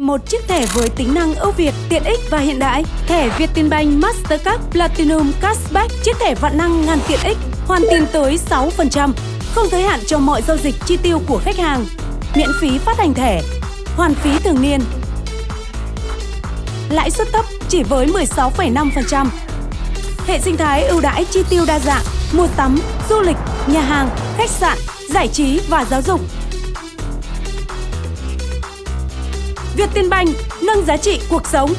Một chiếc thẻ với tính năng ưu việt, tiện ích và hiện đại. Thẻ Vietinbank Mastercard Platinum Cashback, chiếc thẻ vạn năng ngàn tiện ích, hoàn tiền tới 6%, không giới hạn cho mọi giao dịch chi tiêu của khách hàng. Miễn phí phát hành thẻ, hoàn phí thường niên. Lãi suất thấp chỉ với 16,5%. Hệ sinh thái ưu đãi chi tiêu đa dạng, mua sắm, du lịch, nhà hàng, khách sạn, giải trí và giáo dục. Việt Tiên Banh nâng giá trị cuộc sống.